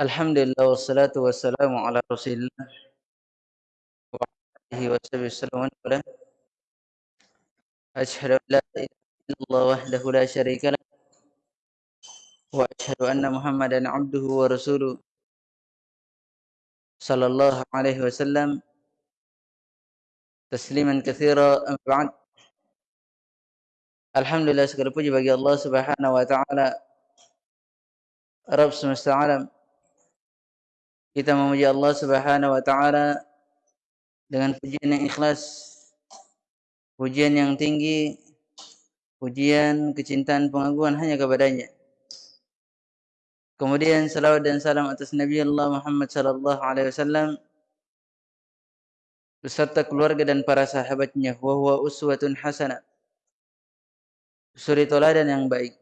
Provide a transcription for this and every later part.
Alhamdulillah wassalatu wassalamu ala Rasulillah wa alihi wa sallam wa Ashhadu an la ilaha illallah wahdahu la syarika lah wa ashhadu anna Muhammadan abduhu wa rasuluh sallallahu alaihi wasallam tasliman katsira amma ba'd Alhamdulillah segala puji bagi Allah Subhanahu wa taala. Rabb semesta alam Kita memuji Allah Subhanahu wa taala dengan pujian yang ikhlas, pujian yang tinggi, pujian kecintaan pengagungan hanya kepadanya. Kemudian salawat dan salam atas Nabi Allah Muhammad sallallahu alaihi wasallam beserta keluarga dan para sahabatnya wa huwa uswatun hasanah. Suri teladan yang baik.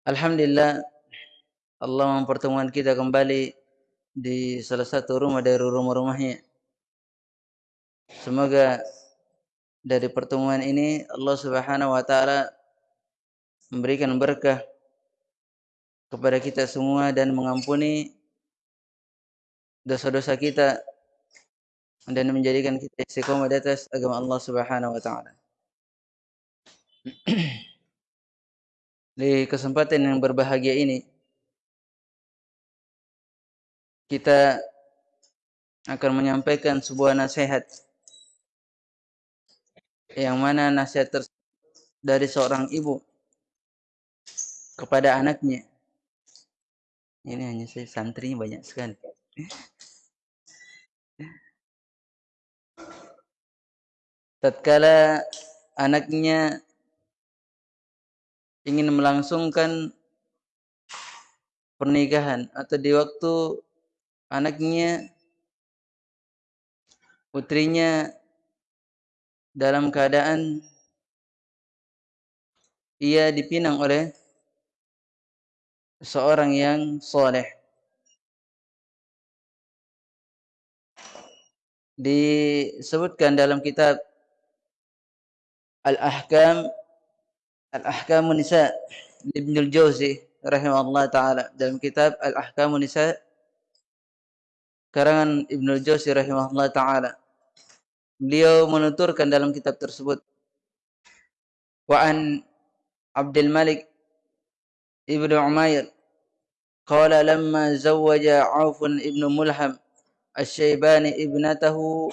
Alhamdulillah Allah mempertemukan kita kembali di salah satu rumah dari rumah-rumahnya. Semoga dari pertemuan ini Allah Subhanahu wa taala memberikan berkah kepada kita semua dan mengampuni dosa-dosa kita dan menjadikan kita istiqomah di atas agama Allah Subhanahu wa taala. Di kesempatan yang berbahagia ini kita akan menyampaikan sebuah nasihat yang mana nasihat dari seorang ibu kepada anaknya. Ini hanya saya santrinya banyak sekali. Tatkala anaknya ingin melangsungkan pernikahan atau di waktu anaknya putrinya dalam keadaan ia dipinang oleh seorang yang soleh. Disebutkan dalam kitab Al-Ahkam Al-Ahkamun Nisa Ibnu Jauzi rahimahullah taala dalam kitab Al-Ahkamun Nisa karangan Ibnu Jauzi rahimahullah taala. Beliau menuturkan dalam kitab tersebut wa an Abdul Malik Ibnu Umair Auf ibnu Mulham Asy-Syaibani ibnatahu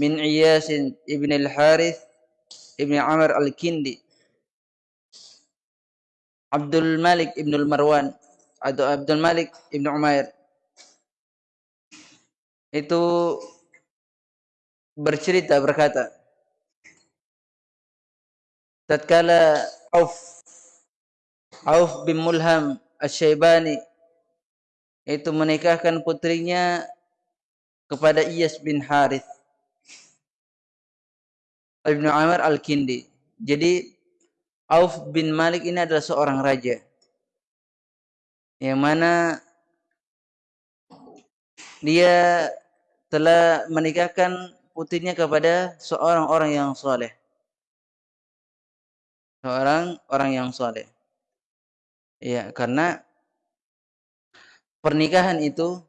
min Iyas ibn al-Harith ibn Amr al-Kindi Abdul Malik Ibn Marwan atau Abdul Malik Ibn Umair itu bercerita berkata tatkala Auf Auf bin Mulham Asy-Syaibani itu menikahkan putrinya kepada Iyas bin Harith Ibn Amr Al-Kindi. Jadi Auf bin Malik ini adalah seorang raja. Yang mana dia telah menikahkan putrinya kepada seorang orang yang soleh. Seorang orang yang soleh. Ya, karena pernikahan itu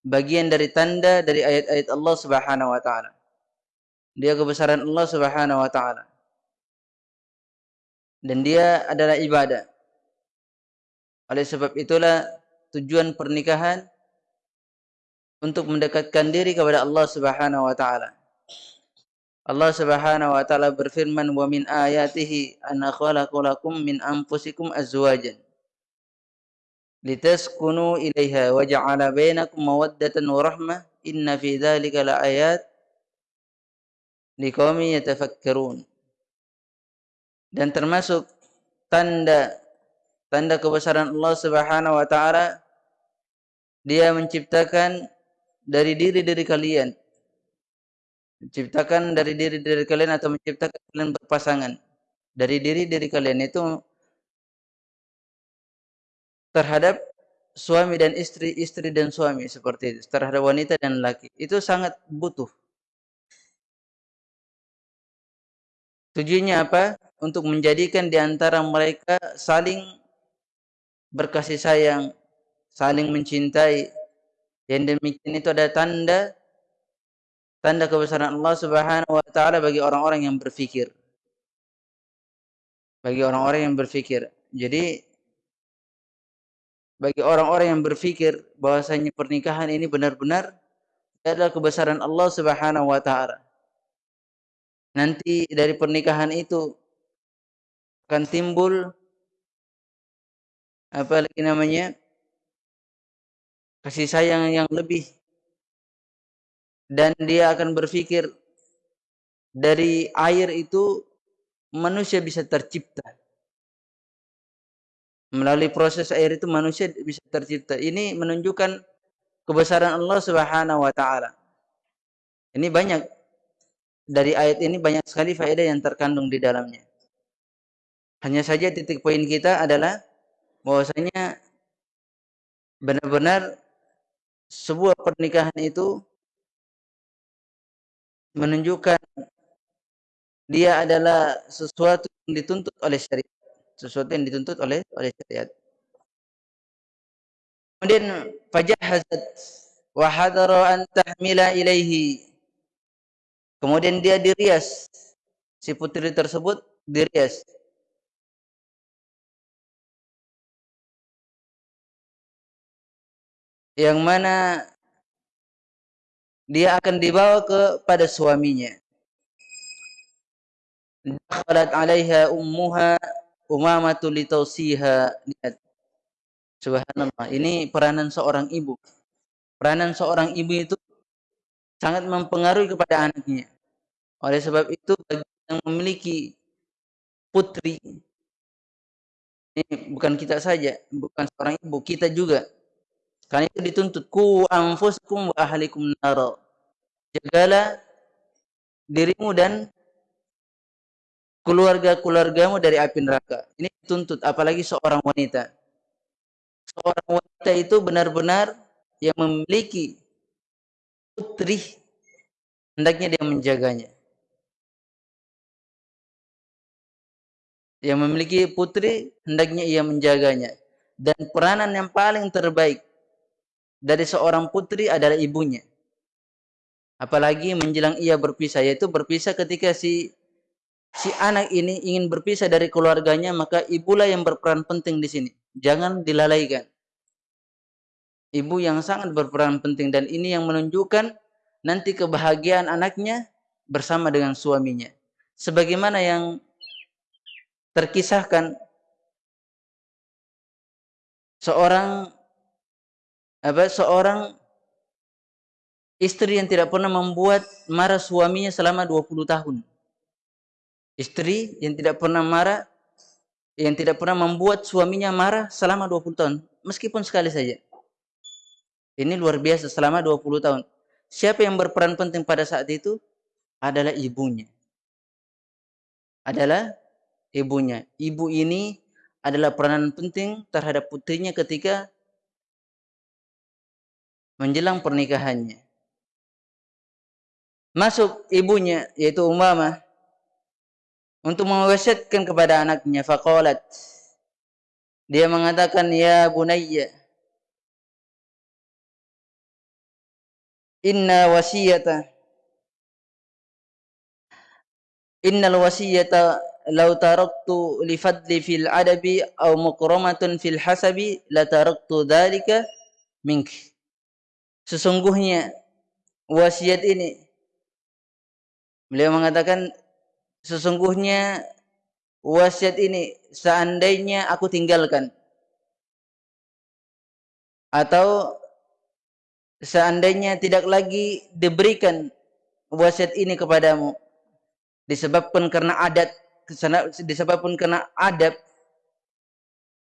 bagian dari tanda dari ayat-ayat Allah Subhanahu wa taala. Dia kebesaran Allah Subhanahu wa taala dan dia adalah ibadah. Oleh sebab itulah tujuan pernikahan untuk mendekatkan diri kepada Allah Subhanahu wa taala. Allah Subhanahu wa taala berfirman wa min ayatihi an khalaqalakum min anfusikum azwajan litaskunu ilaiha wa ja'ala bainakum mawaddatan wa rahmah inna fi dzalika laayat liqaumin yatafakkarun dan termasuk tanda tanda kebesaran Allah Subhanahu wa taala dia menciptakan dari diri diri kalian. Menciptakan dari diri diri kalian atau menciptakan kalian berpasangan. Dari diri diri kalian itu terhadap suami dan istri istri dan suami seperti itu terhadap wanita dan laki. Itu sangat butuh. Tujuannya apa untuk menjadikan di antara mereka saling berkasih sayang, saling mencintai. Yang demikian itu ada tanda tanda kebesaran Allah Subhanahu wa taala bagi orang-orang yang berfikir. Bagi orang-orang yang berfikir. Jadi bagi orang-orang yang berfikir bahwasanya pernikahan ini benar-benar adalah kebesaran Allah Subhanahu wa taala. Nanti dari pernikahan itu akan timbul apa lagi namanya? kasih sayang yang lebih dan dia akan berpikir dari air itu manusia bisa tercipta. Melalui proses air itu manusia bisa tercipta. Ini menunjukkan kebesaran Allah Subhanahu wa taala. Ini banyak dari ayat ini banyak sekali faedah yang terkandung di dalamnya. Hanya saja titik poin kita adalah bahwasanya benar-benar sebuah pernikahan itu menunjukkan dia adalah sesuatu yang dituntut oleh syariat. Sesuatu yang dituntut oleh oleh syariat. Kemudian fajahazat wa hadara an tahmila ilaihi. Kemudian dia dirias. Si putri tersebut dirias. Yang mana dia akan dibawa kepada suaminya. Dakhalat 'alaiha ummuha umamatu litausiha. Subhanallah. Ini peranan seorang ibu. Peranan seorang ibu itu sangat mempengaruhi kepada anaknya. Oleh sebab itu bagi yang memiliki putri ini bukan kita saja, bukan seorang ibu, kita juga. Karena itu dituntut ku anfusakum wa ahlikum nar. Jagalah dirimu dan keluarga-keluargamu dari api neraka. Ini dituntut apalagi seorang wanita. Seorang wanita itu benar-benar yang memiliki putri hendaknya dia menjaganya. Yang memiliki putri hendaknya ia menjaganya. Dan peranan yang paling terbaik dari seorang putri adalah ibunya. Apalagi menjelang ia berpisah, yaitu berpisah ketika si si anak ini ingin berpisah dari keluarganya, maka ibulah yang berperan penting di sini. Jangan dilalaikan. Ibu yang sangat berperan penting dan ini yang menunjukkan nanti kebahagiaan anaknya bersama dengan suaminya. Sebagaimana yang terkisahkan seorang apa seorang istri yang tidak pernah membuat marah suaminya selama 20 tahun. Istri yang tidak pernah marah, yang tidak pernah membuat suaminya marah selama 20 tahun. Meskipun sekali saja. Ini luar biasa selama 20 tahun. Siapa yang berperan penting pada saat itu? Adalah ibunya. Adalah ibunya. Ibu ini adalah peranan penting terhadap putrinya ketika menjelang pernikahannya. Masuk ibunya yaitu Umamah untuk mewasiatkan kepada anaknya. Faqalat. Dia mengatakan ya bunayya inna wasiyata innal wasiyata law taraktu li fadli fil adabi aw mukramatun fil hasabi la taraktu dhalika minki sesungguhnya wasiat ini beliau mengatakan sesungguhnya wasiat ini seandainya aku tinggalkan atau seandainya tidak lagi diberikan wasiat ini kepadamu disebabkan karena adat disebabkan karena adab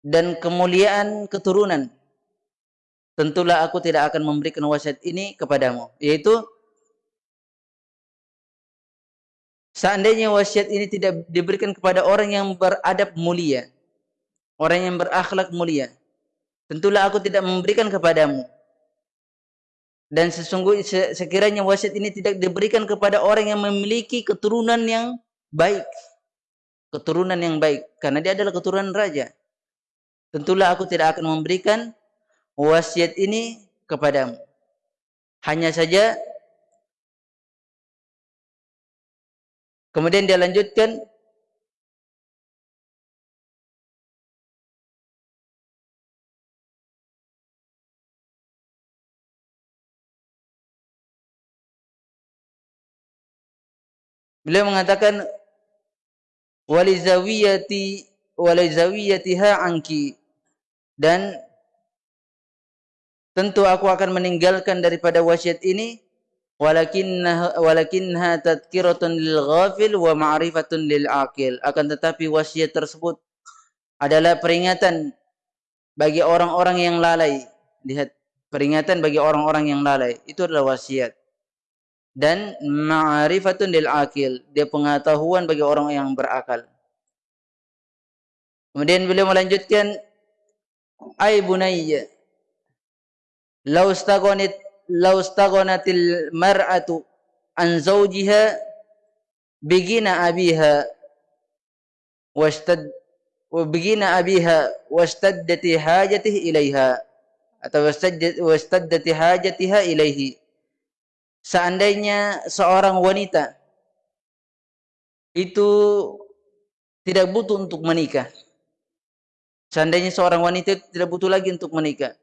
dan kemuliaan keturunan tentulah aku tidak akan memberikan wasiat ini kepadamu yaitu Seandainya wasiat ini tidak diberikan kepada orang yang beradab mulia, orang yang berakhlak mulia, tentulah aku tidak memberikan kepadamu. Dan sesungguhnya sekiranya wasiat ini tidak diberikan kepada orang yang memiliki keturunan yang baik, keturunan yang baik karena dia adalah keturunan raja. Tentulah aku tidak akan memberikan wasiat ini kepadamu. Hanya saja kemudian dia lanjutkan Beliau mengatakan walizawiyati walizawiyatiha anki dan tentu aku akan meninggalkan daripada wasiat ini. Walakinna walakinha lil ghafil wa ma'rifatun lil aqil. Akan tetapi wasiat tersebut adalah peringatan bagi orang-orang yang lalai. Lihat peringatan bagi orang-orang yang lalai. Itu adalah wasiat. Dan ma'rifatun lil akil dia pengetahuan bagi orang yang berakal. Kemudian beliau melanjutkan ay bunayya law staghanat law staghanatil mar'atu an zawjiha bigina abiha wastad bigina abiha wastaddati hajatihi ilaiha atau wastaddati hajatiha ilaihi seandainya seorang wanita itu tidak butuh untuk menikah. Seandainya seorang wanita tidak butuh lagi untuk menikah.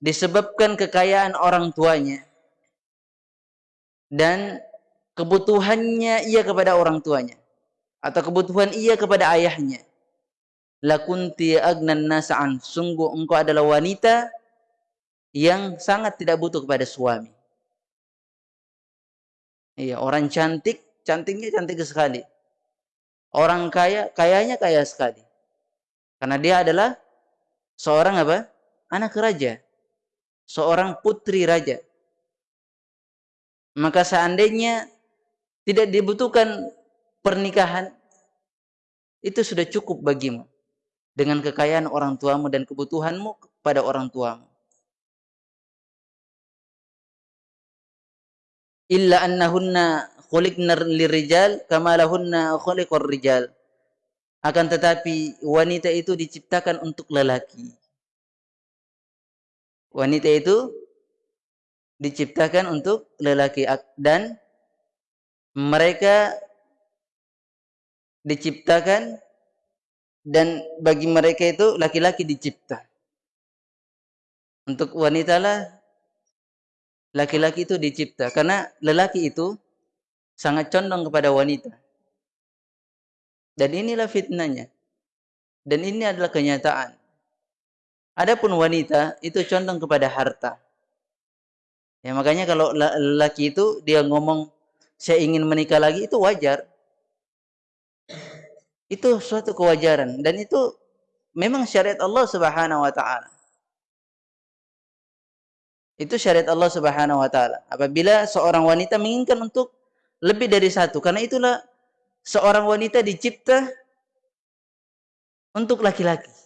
Disebabkan kekayaan orang tuanya. Dan kebutuhannya ia kepada orang tuanya. Atau kebutuhan ia kepada ayahnya. Lakunti agnan nasa'an. Sungguh engkau adalah wanita yang sangat tidak butuh kepada suami. Iya, orang cantik, cantiknya cantik sekali. Orang kaya, kayanya kaya sekali. Karena dia adalah seorang apa? Anak raja. Seorang putri raja. Maka seandainya tidak dibutuhkan pernikahan, itu sudah cukup bagimu. Dengan kekayaan orang tuamu dan kebutuhanmu pada orang tuamu. illa annahunna khuliqna lirijal kama lahunna khuliqar rijal akan tetapi wanita itu diciptakan untuk lelaki wanita itu diciptakan untuk lelaki dan mereka diciptakan dan bagi mereka itu laki-laki dicipta untuk wanita lah laki-laki itu dicipta karena lelaki itu sangat condong kepada wanita. Dan inilah fitnahnya. Dan ini adalah kenyataan. Adapun wanita itu condong kepada harta. Ya makanya kalau lelaki itu dia ngomong saya ingin menikah lagi itu wajar. Itu suatu kewajaran dan itu memang syariat Allah Subhanahu wa taala. Itu syariat Allah Subhanahu wa taala. Apabila seorang wanita menginginkan untuk lebih dari satu, karena itulah seorang wanita dicipta untuk laki-laki.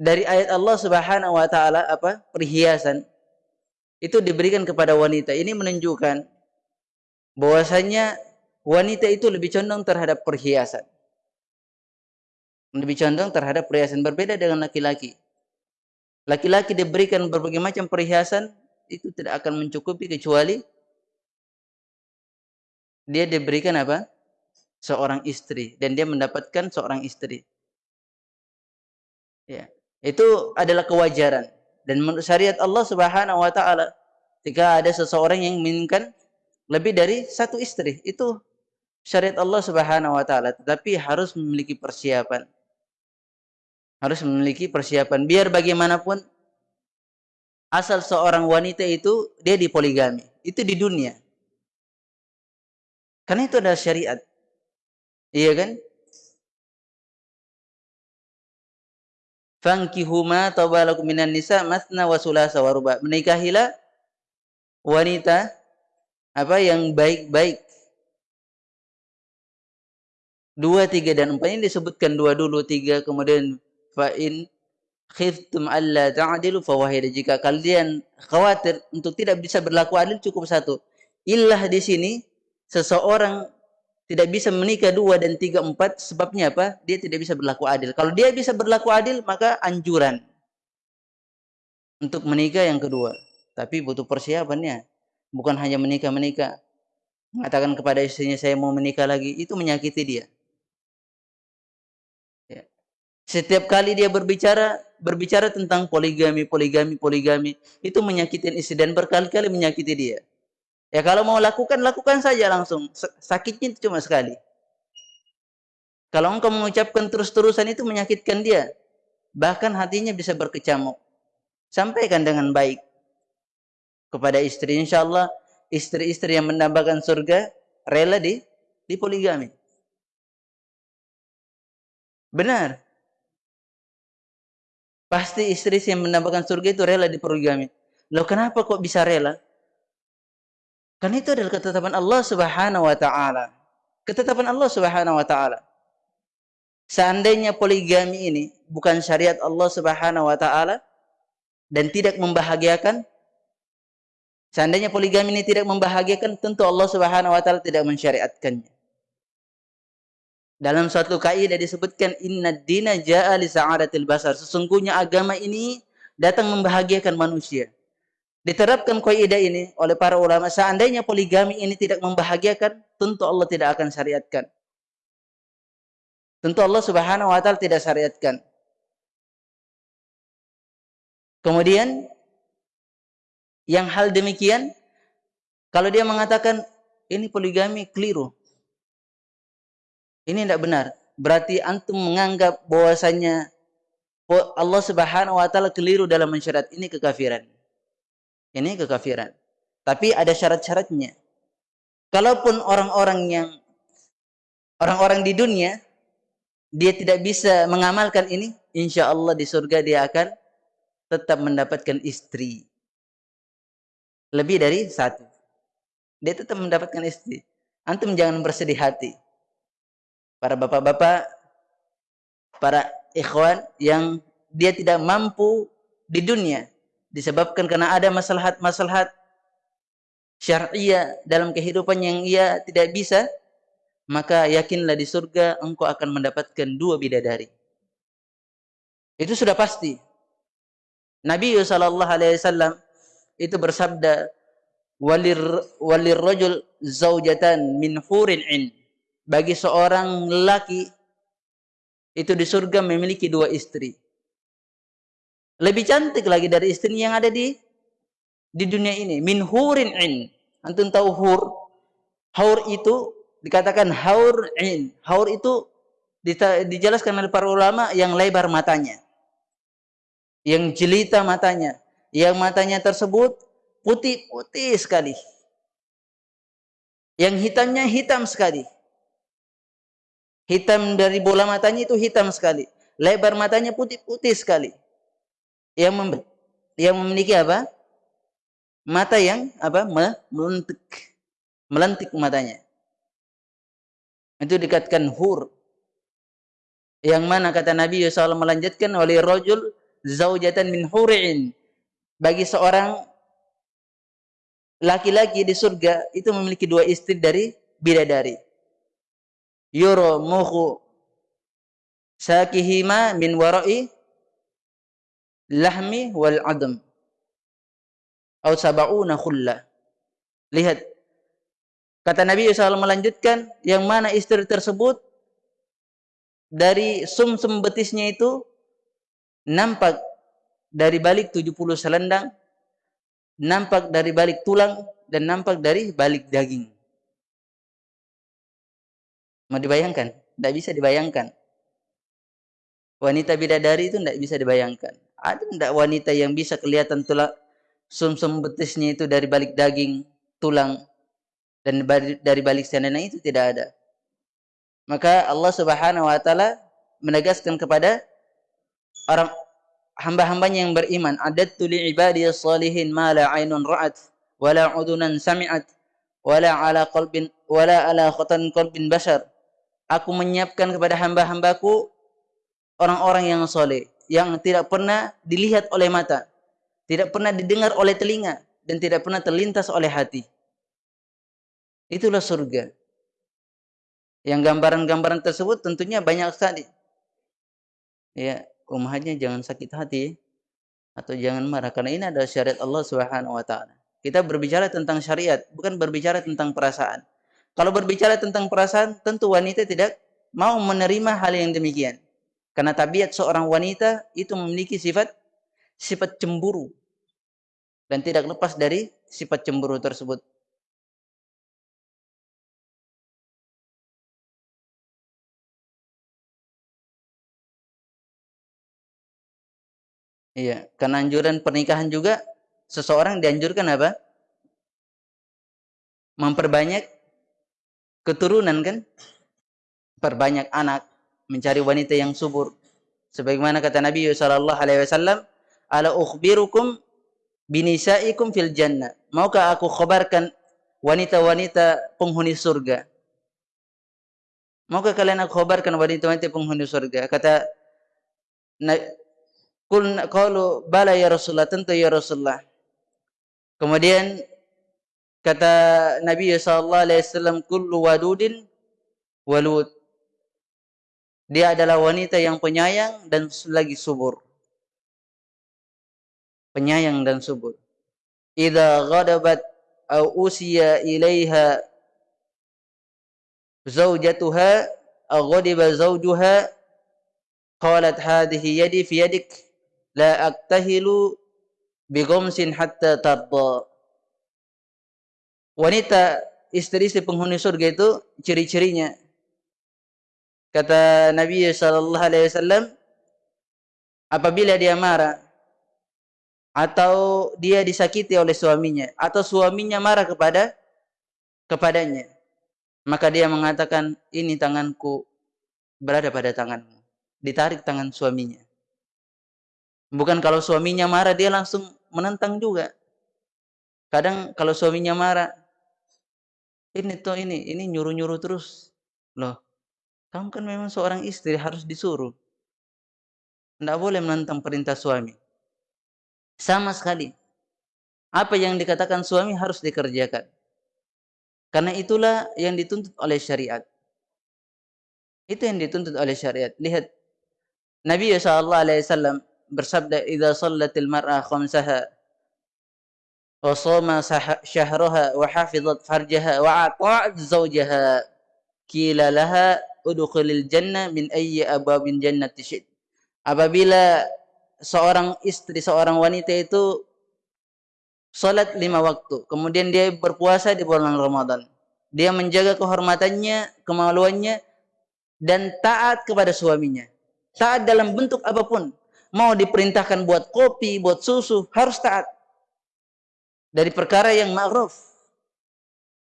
Dari ayat Allah Subhanahu wa taala apa? perhiasan itu diberikan kepada wanita. Ini menunjukkan bahwasanya wanita itu lebih condong terhadap perhiasan. Lebih condong terhadap perhiasan berbeda dengan laki-laki. Laki-laki diberikan berbagai macam perhiasan, itu tidak akan mencukupi kecuali dia diberikan apa? Seorang istri dan dia mendapatkan seorang istri. Ya, itu adalah kewajaran. Dan menurut syariat Allah Subhanahu wa taala jika ada seseorang yang menginginkan lebih dari satu istri, itu syariat Allah Subhanahu wa taala, tetapi harus memiliki persiapan. Harus memiliki persiapan. Biar bagaimanapun asal seorang wanita itu dia dipoligami itu di dunia. Karena itu adalah syariat. Iya kan Fankihuma tawalakum minan nisa masna wa sulasa wa ruba. Menikahilah wanita apa yang baik-baik. Dua, tiga, dan empat ini disebutkan dua dulu, tiga, kemudian fa in khiftum alla ta'dilu fawahida jika kalian khawatir untuk tidak bisa berlaku adil cukup satu illah di sini seseorang tidak bisa menikah dua dan tiga empat sebabnya apa? Dia tidak bisa berlaku adil. Kalau dia bisa berlaku adil maka anjuran untuk menikah yang kedua. Tapi butuh persiapannya. Bukan hanya menikah-menikah. Mengatakan kepada istrinya saya mau menikah lagi. Itu menyakiti dia. Ya. Setiap kali dia berbicara, berbicara tentang poligami, poligami, poligami. Itu menyakiti istri dan berkali-kali menyakiti dia. Ya kalau mau lakukan, lakukan saja langsung. Sakitnya itu cuma sekali. Kalau engkau mengucapkan terus-terusan itu menyakitkan dia. Bahkan hatinya bisa berkecamuk. Sampaikan dengan baik kepada istri. Insya Allah istri-istri yang mendapatkan surga rela di di poligami. Benar. Pasti istri yang mendapatkan surga itu rela di poligami. Loh kenapa kok bisa rela? Karena itu adalah ketetapan Allah Subhanahu wa taala. Ketetapan Allah Subhanahu wa taala. Seandainya poligami ini bukan syariat Allah Subhanahu wa taala dan tidak membahagiakan Seandainya poligami ini tidak membahagiakan, tentu Allah Subhanahu wa taala tidak mensyariatkannya. Dalam suatu kaidah disebutkan inna dina jaa li sa'adatil basar. Sesungguhnya agama ini datang membahagiakan manusia. Diterapkan kaidah ini oleh para ulama, seandainya poligami ini tidak membahagiakan, tentu Allah tidak akan syariatkan. Tentu Allah Subhanahu wa taala tidak syariatkan. Kemudian yang hal demikian kalau dia mengatakan ini poligami keliru. Ini tidak benar. Berarti antum menganggap bahwasanya Allah Subhanahu wa taala keliru dalam mensyariat ini kekafiran. Ini kekafiran. Tapi ada syarat-syaratnya. Kalaupun orang-orang yang orang-orang di dunia dia tidak bisa mengamalkan ini, insya Allah di surga dia akan tetap mendapatkan istri. Lebih dari satu. Dia tetap mendapatkan istri. Antum jangan bersedih hati. Para bapak-bapak, para ikhwan yang dia tidak mampu di dunia disebabkan karena ada masalah-masalah syariah dalam kehidupan yang ia tidak bisa, maka yakinlah di surga engkau akan mendapatkan dua bidadari. Itu sudah pasti. Nabi sallallahu alaihi wasallam itu bersabda walir walir rajul zaujatan min hurin in bagi seorang lelaki itu di surga memiliki dua istri lebih cantik lagi dari istri yang ada di di dunia ini. Min hurin in. Antum tahu hur? Haur itu dikatakan haur in. Haur itu dijelaskan oleh para ulama yang lebar matanya. Yang jelita matanya. Yang matanya tersebut putih-putih sekali. Yang hitamnya hitam sekali. Hitam dari bola matanya itu hitam sekali. Lebar matanya putih-putih sekali yang mem yang memiliki apa? Mata yang apa? melentik. Melentik matanya. Itu dikatakan hur. Yang mana kata Nabi SAW melanjutkan oleh rojul zaujatan min huri'in. Bagi seorang laki-laki di surga itu memiliki dua istri dari bidadari. Yuro muhu sakihima min warai lahmi wal adam atau sab'una khulla. Lihat. Kata Nabi SAW melanjutkan yang mana istri tersebut dari sumsum -sum betisnya itu nampak dari balik 70 selendang nampak dari balik tulang dan nampak dari balik daging. Mau dibayangkan? Tidak bisa dibayangkan. Wanita bidadari itu tidak bisa dibayangkan ada tidak wanita yang bisa kelihatan tulang sumsum -sum betisnya itu dari balik daging, tulang dan dari balik selendang itu tidak ada. Maka Allah Subhanahu wa taala menegaskan kepada orang hamba-hambanya yang beriman, adattu li ibadiyas salihin ma la ainun ra'at wala udunan sami'at wala ala qalbin wala ala khatan qalbin bashar. Aku menyiapkan kepada hamba-hambaku orang-orang yang soleh yang tidak pernah dilihat oleh mata, tidak pernah didengar oleh telinga, dan tidak pernah terlintas oleh hati. Itulah surga. Yang gambaran-gambaran tersebut tentunya banyak sekali. Ya, umatnya jangan sakit hati atau jangan marah karena ini adalah syariat Allah Subhanahu wa taala. Kita berbicara tentang syariat, bukan berbicara tentang perasaan. Kalau berbicara tentang perasaan, tentu wanita tidak mau menerima hal yang demikian. Karena tabiat seorang wanita itu memiliki sifat sifat cemburu dan tidak lepas dari sifat cemburu tersebut. Iya, karena anjuran pernikahan juga seseorang dianjurkan apa? Memperbanyak keturunan kan? Perbanyak anak, mencari wanita yang subur. Sebagaimana kata Nabi sallallahu alaihi wasallam, "Ala ukhbirukum binisaikum fil jannah." Maukah aku khabarkan wanita-wanita penghuni surga? Maukah kalian aku khabarkan wanita-wanita penghuni surga? Kata Kulna qalu bala ya Rasulullah, tentu ya Rasulullah. Kemudian kata Nabi sallallahu alaihi wasallam kullu wadudin walud. Dia adalah wanita yang penyayang dan lagi subur. Penyayang dan subur. Idza ghadabat au usiya ilaiha zaujatuha aw ghadiba zawjuha qalat hadhihi yadi fi yadik la aktahilu bigomsin hatta tarda. Wanita istri-istri penghuni surga itu ciri-cirinya. Kata Nabi sallallahu alaihi wasallam apabila dia marah atau dia disakiti oleh suaminya atau suaminya marah kepada kepadanya maka dia mengatakan ini tanganku berada pada tanganmu ditarik tangan suaminya Bukan kalau suaminya marah dia langsung menentang juga. Kadang kalau suaminya marah, ini tuh ini, ini nyuruh-nyuruh terus. Loh, kamu kan memang seorang istri harus disuruh. Tidak boleh menentang perintah suami. Sama sekali. Apa yang dikatakan suami harus dikerjakan. Karena itulah yang dituntut oleh syariat. Itu yang dituntut oleh syariat. Lihat Nabi SAW bersabda idza sallatil mar'a khamsaha wa shoma syahraha wa hafizat farjaha wa ata'at zawjaha qila laha udkhulil jannah min ayyi abwabin jannati syid apabila seorang istri seorang wanita itu salat lima waktu kemudian dia berpuasa di bulan Ramadan dia menjaga kehormatannya kemaluannya dan taat kepada suaminya taat dalam bentuk apa pun mau diperintahkan buat kopi, buat susu, harus taat. Dari perkara yang ma'ruf.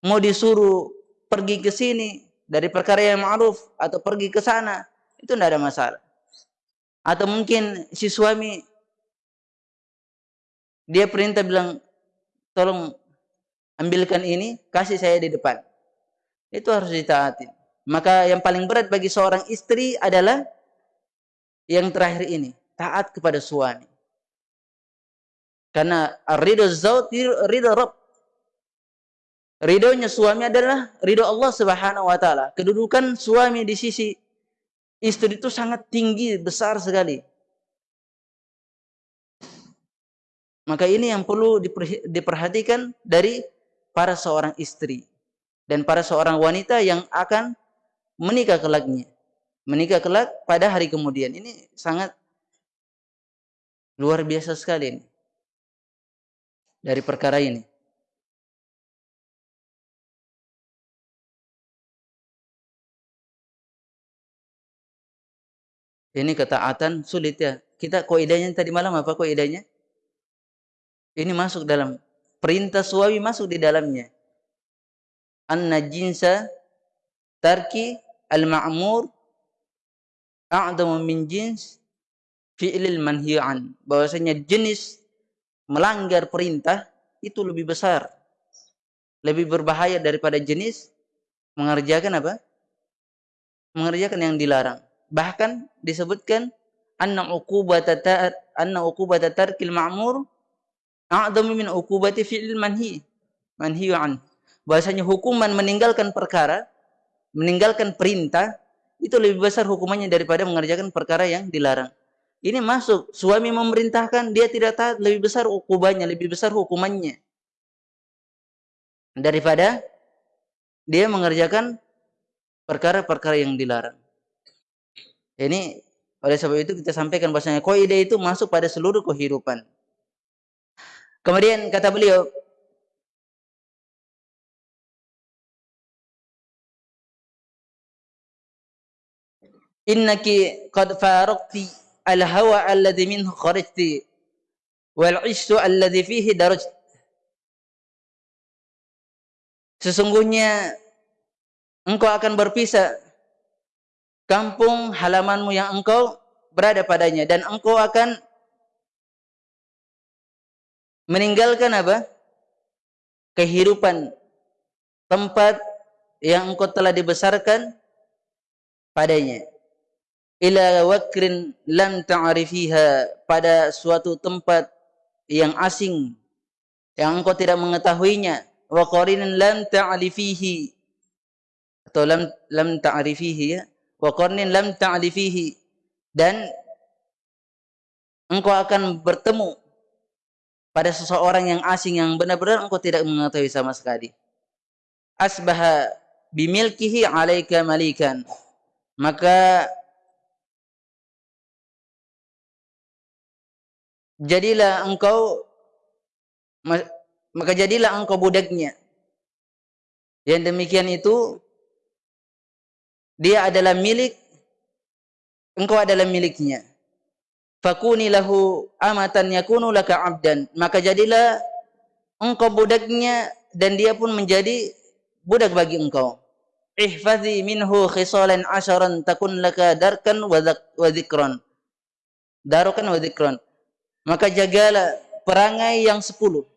Mau disuruh pergi ke sini dari perkara yang ma'ruf atau pergi ke sana, itu tidak ada masalah. Atau mungkin si suami dia perintah bilang, tolong ambilkan ini, kasih saya di depan. Itu harus ditaati. Maka yang paling berat bagi seorang istri adalah yang terakhir ini taat kepada suami. Karena ridho zaud ridho Rabb. Ridhonya suami adalah ridho Allah Subhanahu wa taala. Kedudukan suami di sisi istri itu sangat tinggi, besar sekali. Maka ini yang perlu diperhatikan dari para seorang istri dan para seorang wanita yang akan menikah kelaknya. Menikah kelak pada hari kemudian. Ini sangat Luar biasa sekali ini. Dari perkara ini. Ini ketaatan sulit ya. Kita koidanya tadi malam apa koidanya? Ini masuk dalam perintah suami masuk di dalamnya. Anna jinsa tarki al-ma'mur a'damu min jins fi'lil manhi'an bahwasanya jenis melanggar perintah itu lebih besar lebih berbahaya daripada jenis mengerjakan apa mengerjakan yang dilarang bahkan disebutkan anna uqubata anna uqubata tarkil ma'mur a'dhamu min uqubati fi'lil manhi manhi'an bahwasanya hukuman meninggalkan perkara meninggalkan perintah itu lebih besar hukumannya daripada mengerjakan perkara yang dilarang. Ini masuk suami memerintahkan dia tidak taat lebih besar hukumannya, lebih besar hukumannya daripada dia mengerjakan perkara-perkara yang dilarang. Ini oleh sebab itu kita sampaikan bahasanya kaidah itu masuk pada seluruh kehidupan. Kemudian kata beliau innaki qad faraqti al-hawa alladhi minhu kharajti wal 'ishtu alladhi fihi darajt Sesungguhnya engkau akan berpisah kampung halamanmu yang engkau berada padanya. Dan engkau akan meninggalkan apa? kehidupan tempat yang engkau telah dibesarkan padanya. Ila wakrin lam ta'rifiha pada suatu tempat yang asing yang engkau tidak mengetahuinya. Wa qarinin lam ta'rifihi atau lam lam ta'rifihi ya wa qarnin lam ta'rifihi dan engkau akan bertemu pada seseorang yang asing yang benar-benar engkau tidak mengetahui sama sekali. Asbaha bimilkihi alaika malikan. Maka jadilah engkau maka jadilah engkau budaknya. Yang demikian itu dia adalah milik engkau adalah miliknya. Fakuni lahu amatan yakunu laka abdan. Maka jadilah engkau budaknya dan dia pun menjadi budak bagi engkau. Ihfazi minhu khisalan asharan takun laka darkan wa dhikran darukan wa dhikran maka jagalah perangai yang sepuluh.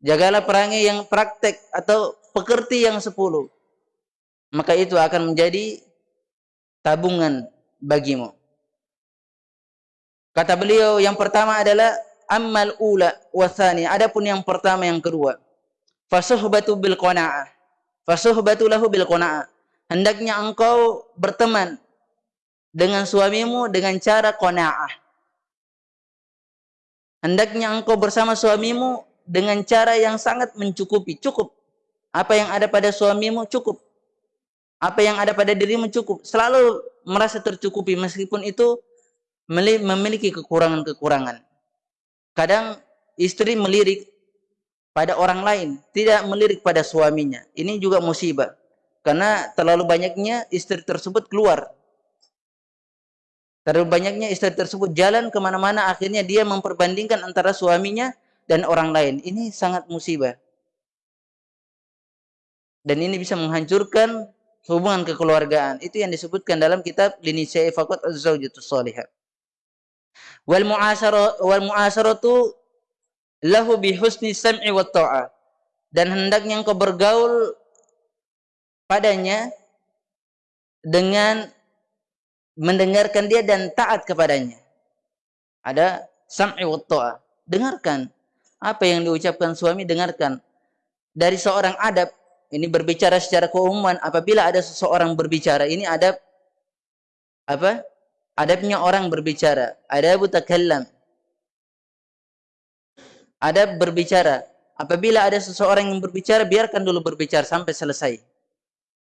Jagalah perangai yang praktek atau pekerti yang sepuluh. Maka itu akan menjadi tabungan bagimu. Kata beliau yang pertama adalah amal ula wasani. Adapun yang pertama yang kedua. Fasuhbatu bil qana'ah. Fasuhbatu lahu bil qana'ah. Hendaknya engkau berteman dengan suamimu dengan cara qana'ah Hendaknya engkau bersama suamimu dengan cara yang sangat mencukupi. Cukup. Apa yang ada pada suamimu cukup. Apa yang ada pada dirimu cukup. Selalu merasa tercukupi meskipun itu memiliki kekurangan-kekurangan. Kadang istri melirik pada orang lain, tidak melirik pada suaminya. Ini juga musibah. Karena terlalu banyaknya istri tersebut keluar Terlalu banyaknya istri tersebut jalan ke mana-mana akhirnya dia memperbandingkan antara suaminya dan orang lain. Ini sangat musibah. Dan ini bisa menghancurkan hubungan kekeluargaan. Itu yang disebutkan dalam kitab Linisai Fakot Az-Zawjatus Salihah. Wal mu'asara wal mu'asaratu lahu bi husni sam'i wa ta'ah. Dan hendaknya engkau bergaul padanya dengan mendengarkan dia dan taat kepadanya. Ada sam'i wa ta'ah. Dengarkan apa yang diucapkan suami dengarkan. Dari seorang adab ini berbicara secara keumuman apabila ada seseorang berbicara ini adab apa? Adabnya orang berbicara. Adab takallam. Adab berbicara. Apabila ada seseorang yang berbicara biarkan dulu berbicara sampai selesai.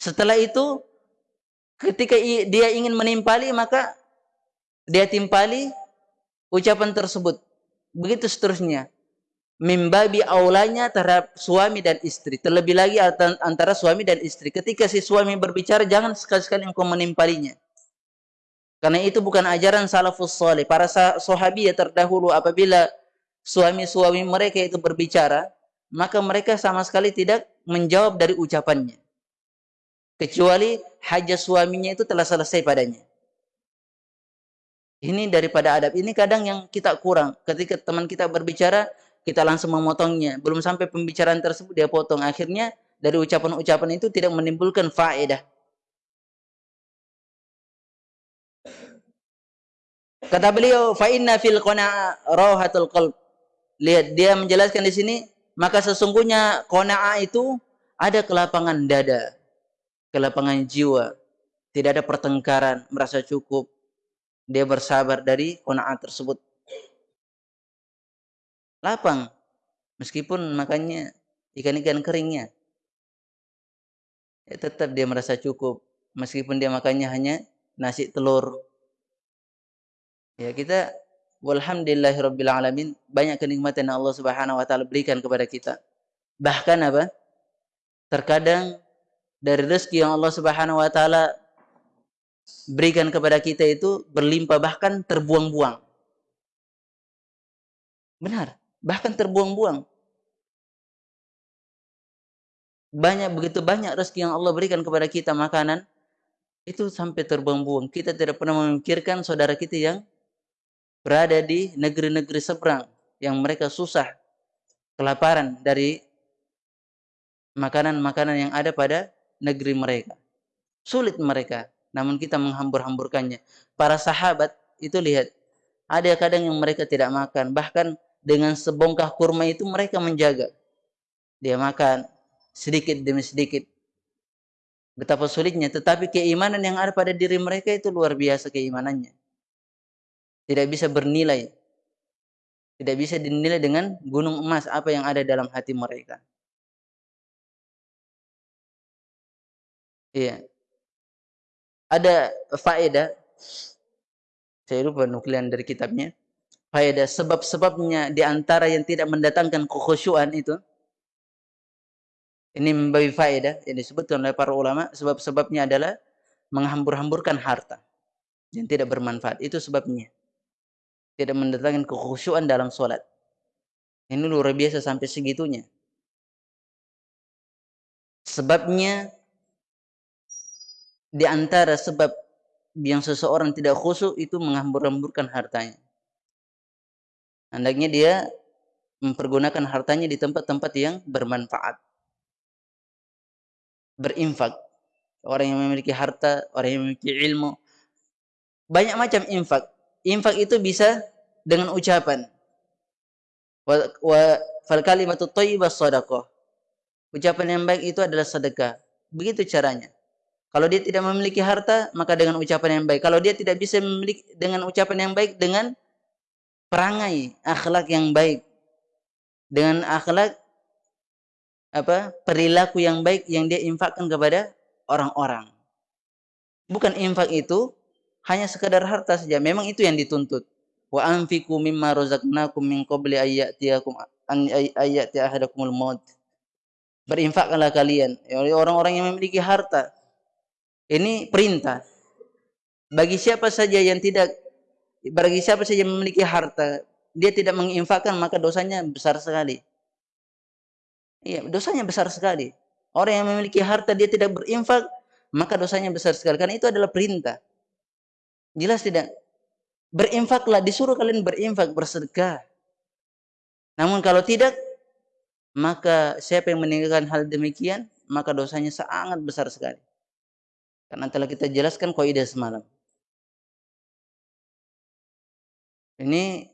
Setelah itu ketika dia ingin menimpali maka dia timpali ucapan tersebut begitu seterusnya mimbabi aulanya terhadap suami dan istri terlebih lagi antara suami dan istri ketika si suami berbicara jangan sekali-sekali engkau menimpalinya karena itu bukan ajaran salafus soleh para sahabi ya terdahulu apabila suami-suami mereka itu berbicara maka mereka sama sekali tidak menjawab dari ucapannya kecuali hajat suaminya itu telah selesai padanya. Ini daripada adab. Ini kadang yang kita kurang. Ketika teman kita berbicara, kita langsung memotongnya. Belum sampai pembicaraan tersebut dia potong. Akhirnya dari ucapan-ucapan itu tidak menimbulkan faedah. Kata beliau, fa inna fil qana'a rahatul qalb. Lihat dia menjelaskan di sini, maka sesungguhnya qana'a itu ada kelapangan dada. kelapangan jiwa, tidak ada pertengkaran, merasa cukup. Dia bersabar dari qanaat tersebut. Lapang, meskipun makannya ikan-ikan keringnya. Ya, tetap dia merasa cukup, meskipun dia makannya hanya nasi telur. Ya, kita alamin banyak kenikmatan yang Allah Subhanahu wa taala berikan kepada kita. Bahkan apa? Terkadang dari rezeki yang Allah Subhanahu wa taala berikan kepada kita itu berlimpah bahkan terbuang-buang. Benar, bahkan terbuang-buang. Banyak begitu banyak rezeki yang Allah berikan kepada kita makanan itu sampai terbuang-buang. Kita tidak pernah memikirkan saudara kita yang berada di negeri-negeri seberang yang mereka susah kelaparan dari makanan-makanan yang ada pada negeri mereka. Sulit mereka namun kita menghambur-hamburkannya. Para sahabat itu lihat, ada kadang yang mereka tidak makan, bahkan dengan sebongkah kurma itu mereka menjaga. Dia makan sedikit demi sedikit. Betapa sulitnya, tetapi keimanan yang ada pada diri mereka itu luar biasa keimanannya. Tidak bisa bernilai. Tidak bisa dinilai dengan gunung emas apa yang ada dalam hati mereka. Iya ada faedah saya lupa nuklian dari kitabnya faedah sebab-sebabnya di antara yang tidak mendatangkan kekhusyuan itu. Ini memberi faedah yang disebutkan oleh para ulama sebab-sebabnya adalah menghambur-hamburkan harta yang tidak bermanfaat. Itu sebabnya. Tidak mendatangkan kekhusyuan dalam sholat. Ini luar biasa sampai segitunya. Sebabnya di antara sebab yang seseorang tidak khusyuk itu menghambur-hamburkan hartanya. Hendaknya dia mempergunakan hartanya di tempat-tempat yang bermanfaat. Berinfak. Orang yang memiliki harta, orang yang memiliki ilmu. Banyak macam infak. Infak itu bisa dengan ucapan. Wa, wa. Ucapan yang baik itu adalah sedekah. Begitu caranya. Kalau dia tidak memiliki harta, maka dengan ucapan yang baik. Kalau dia tidak bisa memiliki dengan ucapan yang baik, dengan perangai, akhlak yang baik. Dengan akhlak apa perilaku yang baik yang dia infakkan kepada orang-orang. Bukan infak itu hanya sekadar harta saja. Memang itu yang dituntut. Wa anfiqu mimma razaqnakum min qabli ayyatiyakum an ayyati ahadakumul maut. Berinfakkanlah kalian. Ya, orang-orang yang memiliki harta ini perintah. Bagi siapa saja yang tidak bagi siapa saja memiliki harta, dia tidak menginfakkan maka dosanya besar sekali. Iya, dosanya besar sekali. Orang yang memiliki harta dia tidak berinfak, maka dosanya besar sekali. Karena itu adalah perintah. Jelas tidak? Berinfaklah, disuruh kalian berinfak, bersedekah. Namun kalau tidak, maka siapa yang meninggalkan hal demikian, maka dosanya sangat besar sekali. Karena telah kita jelaskan kaidah semalam. Ini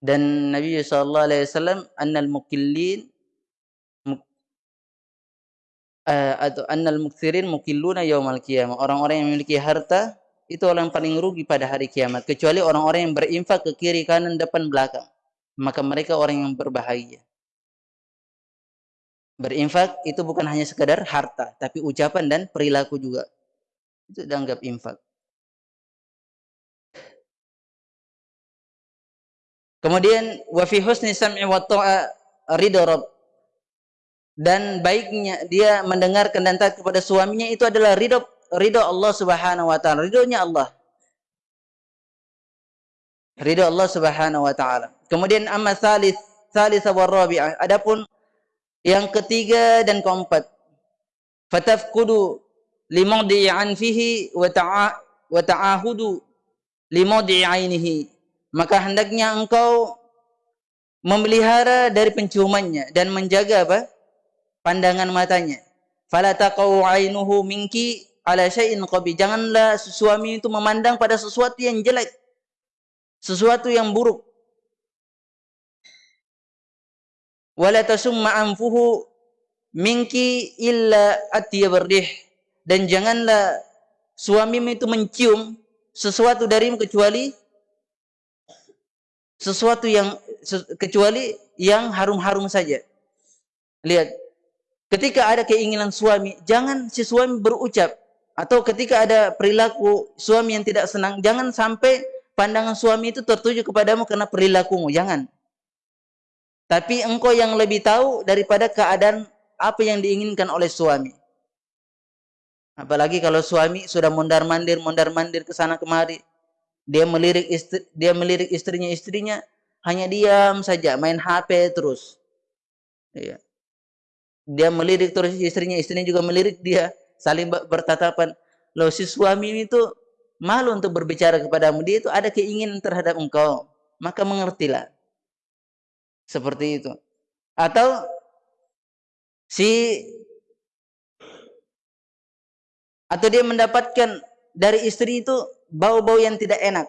dan Nabi sallallahu alaihi wasallam annal mukillin uh, atau annal mukthirin mukilluna yaumal qiyamah. Orang-orang yang memiliki harta itu orang yang paling rugi pada hari kiamat kecuali orang-orang yang berinfak ke kiri kanan depan belakang. Maka mereka orang yang berbahagia. Berinfak itu bukan hanya sekadar harta, tapi ucapan dan perilaku juga. Itu dianggap infak. Kemudian wa fi husni sam'i wa ta'a ridha. Dan baiknya dia mendengarkan dan taat kepada suaminya itu adalah ridho ridho Allah Subhanahu wa taala, ridhonya Allah. Ridho Allah Subhanahu wa taala. Kemudian amma salis salis wa rabi'ah. Adapun yang ketiga dan keempat, fatafkudu limadi anfihi wa ta'a wa ta'ahudu limadi ainihi. Maka hendaknya engkau memelihara dari penciumannya dan menjaga apa? pandangan matanya. Fala taqau ainuhu minki ala syai'in qabi. Janganlah suami itu memandang pada sesuatu yang jelek. Sesuatu yang buruk. wala tasumma anfuhu minki illa atyabardih dan janganlah suamimu itu mencium sesuatu darimu kecuali sesuatu yang kecuali yang harum-harum saja. Lihat, ketika ada keinginan suami, jangan si suami berucap atau ketika ada perilaku suami yang tidak senang, jangan sampai pandangan suami itu tertuju kepadamu karena perilakumu, jangan. Tapi engkau yang lebih tahu daripada keadaan apa yang diinginkan oleh suami. Apalagi kalau suami sudah mondar-mandir, mondar-mandir ke sana kemari. Dia melirik istri, dia melirik istrinya, istrinya hanya diam saja, main HP terus. Iya. Dia melirik terus istrinya, istrinya juga melirik dia, saling bertatapan. Loh si suami itu malu untuk berbicara kepadamu, dia itu ada keinginan terhadap engkau. Maka mengertilah. Seperti itu. Atau si atau dia mendapatkan dari istri itu bau-bau yang tidak enak.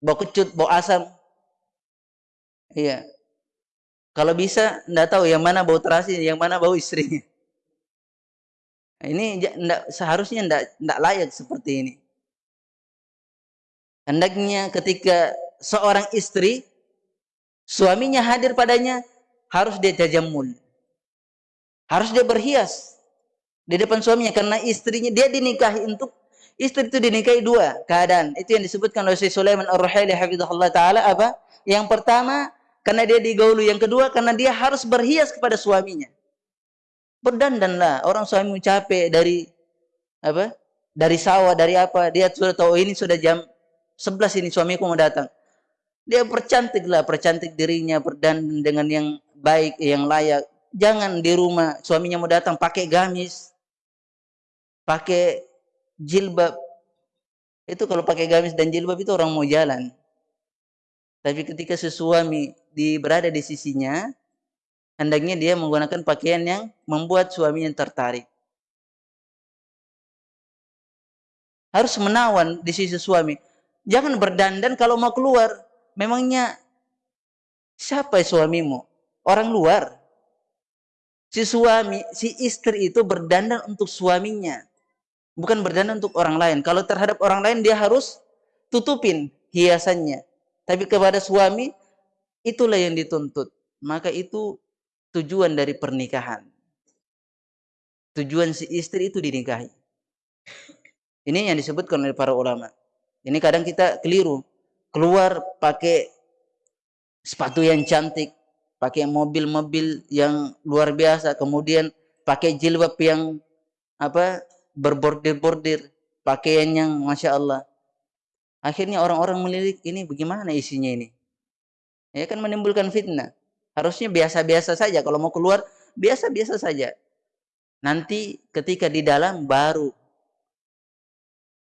Bau kecut, bau asam. Iya. Kalau bisa, tidak tahu yang mana bau terasi, yang mana bau istrinya. Ini enggak, seharusnya tidak, tidak layak seperti ini. Hendaknya ketika seorang istri, suaminya hadir padanya, harus dia jajamul. Harus dia berhias di depan suaminya karena istrinya dia dinikahi untuk istri itu dinikahi dua keadaan. Itu yang disebutkan oleh Syekh Sulaiman Ar-Ruhaili hafizahullah taala apa? Yang pertama karena dia digauli, yang kedua karena dia harus berhias kepada suaminya. Berdandanlah, orang suami capek dari apa? Dari sawah, dari apa? Dia sudah tahu ini sudah jam 11 ini suamiku mau datang. Dia percantiklah, percantik dirinya, berdandan dengan yang baik, yang layak. Jangan di rumah suaminya mau datang pakai gamis, pakai jilbab. Itu kalau pakai gamis dan jilbab itu orang mau jalan. Tapi ketika sesuami di berada di sisinya hendaknya dia menggunakan pakaian yang membuat suaminya tertarik. Harus menawan di sisi suami. Jangan berdandan kalau mau keluar. Memangnya siapa suamimu? Orang luar? Si suami si istri itu berdandan untuk suaminya bukan berdandan untuk orang lain. Kalau terhadap orang lain dia harus tutupin hiasannya. Tapi kepada suami itulah yang dituntut. Maka itu tujuan dari pernikahan. Tujuan si istri itu dinikahi. Ini yang disebutkan oleh para ulama. Ini kadang kita keliru. Keluar pakai sepatu yang cantik, pakai mobil-mobil yang luar biasa, kemudian pakai jilbab yang apa berbordir-bordir, pakaian yang Masya Allah. Akhirnya orang-orang melirik, ini bagaimana isinya ini? Ya kan menimbulkan fitnah. Harusnya biasa-biasa saja. Kalau mau keluar, biasa-biasa saja. Nanti ketika di dalam baru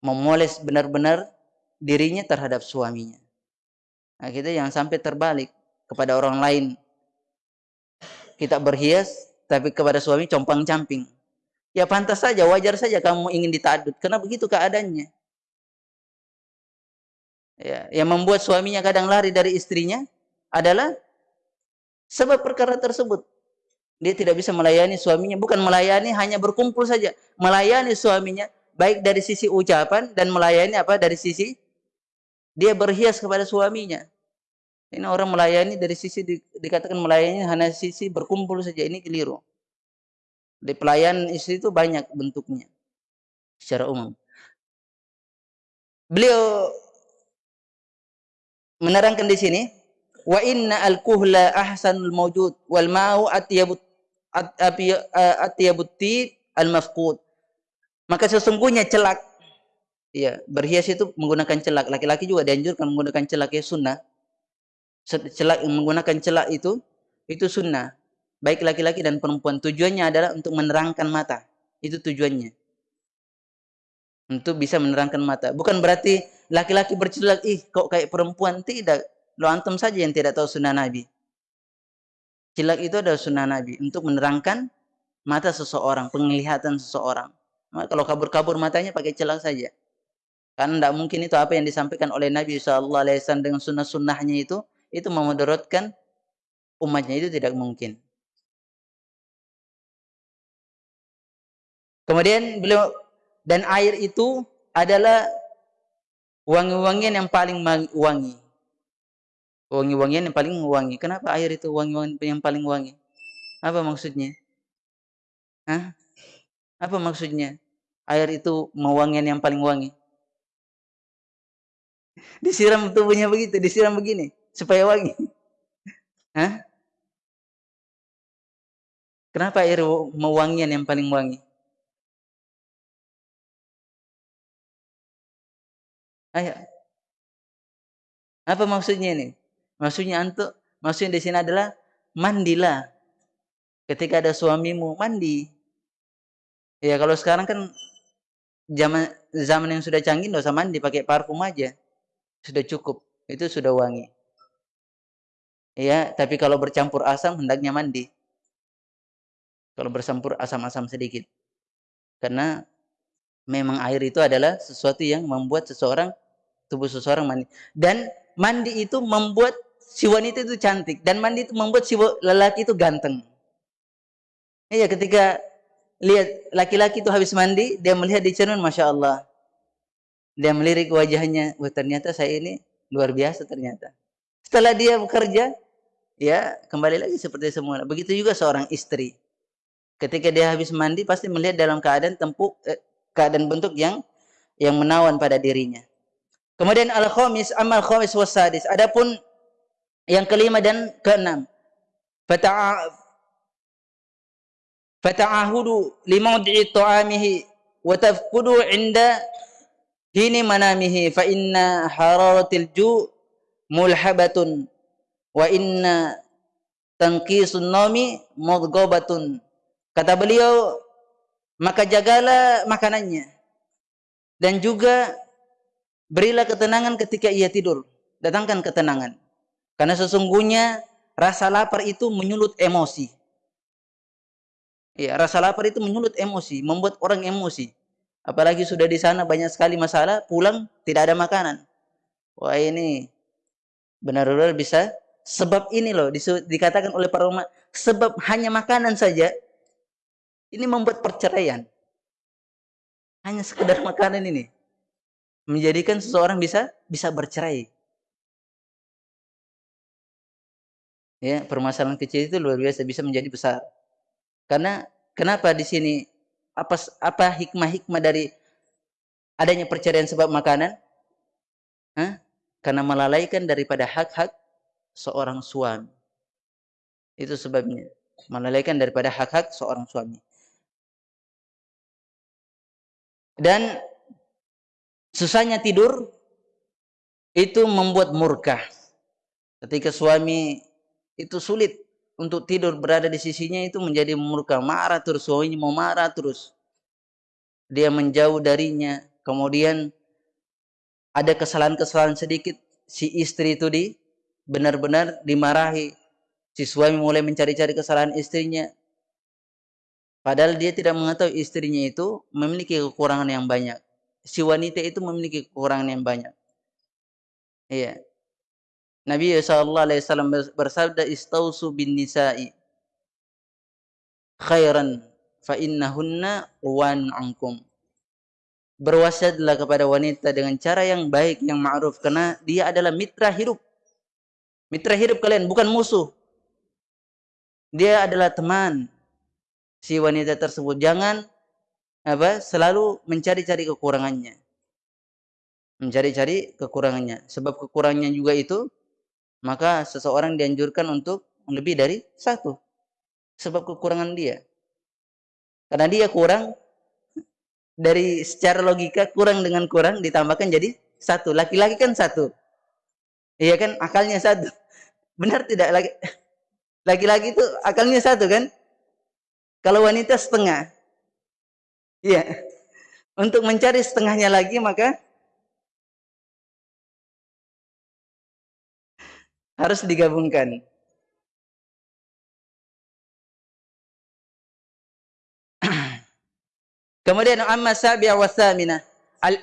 memoles benar-benar dirinya terhadap suaminya. Nah, kita yang sampai terbalik kepada orang lain. Kita berhias, tapi kepada suami compang-camping. Ya pantas saja, wajar saja kamu ingin ditadut. Karena begitu keadaannya. Ya, yang membuat suaminya kadang lari dari istrinya adalah sebab perkara tersebut. Dia tidak bisa melayani suaminya. Bukan melayani, hanya berkumpul saja. Melayani suaminya, baik dari sisi ucapan dan melayani apa dari sisi dia berhias kepada suaminya. Ini orang melayani dari sisi di, dikatakan melayani hanya sisi berkumpul saja. Ini keliru. Di pelayan istri itu banyak bentuknya secara umum. Beliau menerangkan di sini, wa inna al-kuhla ahsanul mawjud wal ma'u atyabut al-mafqud. Maka sesungguhnya celak ya, berhias itu menggunakan celak. Laki-laki juga dianjurkan menggunakan celak ya sunnah. Celak menggunakan celak itu itu sunnah baik laki-laki dan perempuan. Tujuannya adalah untuk menerangkan mata. Itu tujuannya. Untuk bisa menerangkan mata. Bukan berarti laki-laki bercelak, ih kok kayak perempuan. Tidak. Lo antum saja yang tidak tahu sunnah Nabi. Celak itu adalah sunnah Nabi. Untuk menerangkan mata seseorang, penglihatan seseorang. Maka kalau kabur-kabur matanya pakai celak saja. Karena tidak mungkin itu apa yang disampaikan oleh Nabi SAW dengan sunnah-sunnahnya itu, itu memudaratkan umatnya itu tidak mungkin. Kemudian beliau dan air itu adalah wangi-wangian yang paling wangi. Wangi-wangian yang paling wangi. Kenapa air itu wangi-wangian yang paling wangi? Apa maksudnya? Hah? Apa maksudnya? Air itu mewangian yang paling wangi. Disiram tubuhnya begitu, disiram begini supaya wangi. Hah? Kenapa air mewangian yang paling wangi? Ayo. Apa maksudnya ini? Maksudnya antuk, maksudnya di sini adalah mandilah. Ketika ada suamimu, mandi. Ya kalau sekarang kan zaman zaman yang sudah canggih nggak usah mandi, pakai parfum aja. Sudah cukup. Itu sudah wangi. Ya, tapi kalau bercampur asam hendaknya mandi. Kalau bercampur asam-asam sedikit. Karena memang air itu adalah sesuatu yang membuat seseorang tubuh seseorang mandi. Dan mandi itu membuat si wanita itu cantik dan mandi itu membuat si lelaki itu ganteng. Iya, ketika lihat laki-laki itu habis mandi, dia melihat di cermin, masya Allah. Dia melirik wajahnya, wah ternyata saya ini luar biasa ternyata. Setelah dia bekerja, ya kembali lagi seperti semula. Begitu juga seorang istri. Ketika dia habis mandi, pasti melihat dalam keadaan tempuk, eh, keadaan bentuk yang yang menawan pada dirinya. Kemudian al-khamis, amal khamis wasadis. Adapun yang kelima dan keenam. Fata'ahudu limawdi'i ta'amihi wa tafkudu inda hini manamihi fa inna hararatil ju' mulhabatun wa inna tanqisun nami mudghabatun. Kata beliau, maka jagalah makanannya dan juga Berilah ketenangan ketika ia tidur. Datangkan ketenangan. Karena sesungguhnya rasa lapar itu menyulut emosi. Ya, rasa lapar itu menyulut emosi, membuat orang emosi. Apalagi sudah di sana banyak sekali masalah, pulang tidak ada makanan. Wah ini benar-benar bisa sebab ini loh dikatakan oleh para ulama sebab hanya makanan saja ini membuat perceraian. Hanya sekedar makanan ini menjadikan seseorang bisa bisa bercerai. Ya, permasalahan kecil itu luar biasa bisa menjadi besar. Karena kenapa di sini apa apa hikmah-hikmah dari adanya perceraian sebab makanan? Hah? Karena melalaikan daripada hak-hak seorang suami. Itu sebabnya. Melalaikan daripada hak-hak seorang suami. Dan susahnya tidur itu membuat murka. Ketika suami itu sulit untuk tidur berada di sisinya itu menjadi murka, marah terus suaminya mau marah terus. Dia menjauh darinya, kemudian ada kesalahan-kesalahan sedikit si istri itu di benar-benar dimarahi. Si suami mulai mencari-cari kesalahan istrinya. Padahal dia tidak mengetahui istrinya itu memiliki kekurangan yang banyak si wanita itu memiliki kekurangan yang banyak. Iya. Nabi sallallahu alaihi wasallam bersabda istausu bin nisa'i khairan fa innahunna wan ankum. Berwasiatlah kepada wanita dengan cara yang baik, yang ma'ruf karena dia adalah mitra hidup. Mitra hidup kalian bukan musuh. Dia adalah teman si wanita tersebut. Jangan apa? Selalu mencari-cari kekurangannya. Mencari-cari kekurangannya. Sebab kekurangannya juga itu maka seseorang dianjurkan untuk lebih dari satu. Sebab kekurangan dia. Karena dia kurang dari secara logika kurang dengan kurang ditambahkan jadi satu. Laki-laki kan satu. Iya kan? Akalnya satu. Benar tidak? Laki-laki itu akalnya satu kan? Kalau wanita setengah Iya. Untuk mencari setengahnya lagi maka harus digabungkan. Kemudian amma sabi'a wa thamina